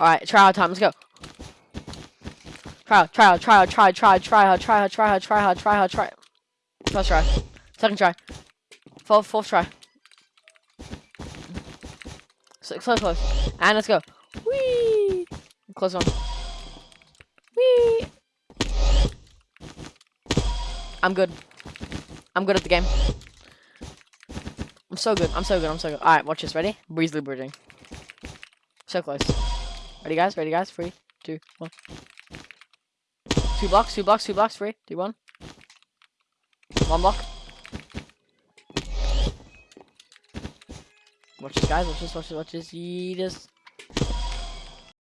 Alright, trial time, let's go. Trial, trial, trial, try, try, try hard, try hard, try hard, try hard, try hard, try. First try. Second try. Fourth, fourth try. So close, close. And let's go. Whee! Close one. Whee! I'm good. I'm good at the game. I'm so good. I'm so good. I'm so good. Alright, watch this. Ready? Breezily bridging. So close. Ready, guys? Ready, guys? Three, two, one. Two blocks, two blocks, two blocks. Three, two, one. One block. Watch this, guys. Watch this, watch this, watch this. Yeetus.